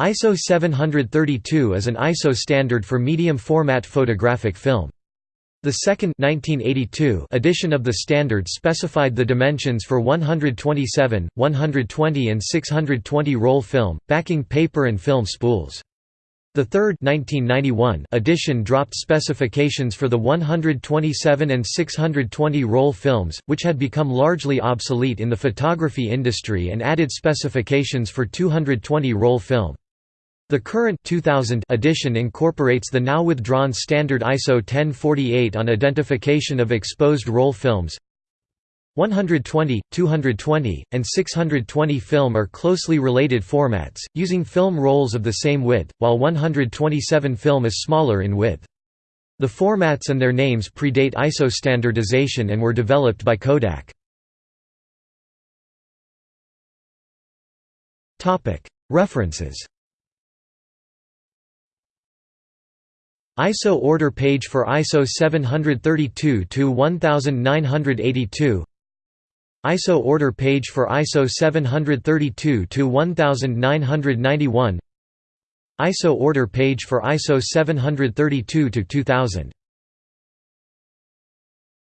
ISO 732 is an ISO standard for medium format photographic film. The second 1982 edition of the standard specified the dimensions for 127, 120 and 620 roll film, backing paper and film spools. The third 1991 edition dropped specifications for the 127 and 620 roll films, which had become largely obsolete in the photography industry and added specifications for 220 roll film. The current 2000 edition incorporates the now withdrawn standard ISO 1048 on identification of exposed roll films. 120, 220, and 620 film are closely related formats, using film rolls of the same width, while 127 film is smaller in width. The formats and their names predate ISO standardization and were developed by Kodak. References ISO order page for ISO 732 to 1982 ISO order page for ISO 732 to 1991 ISO order page for ISO 732 to 2000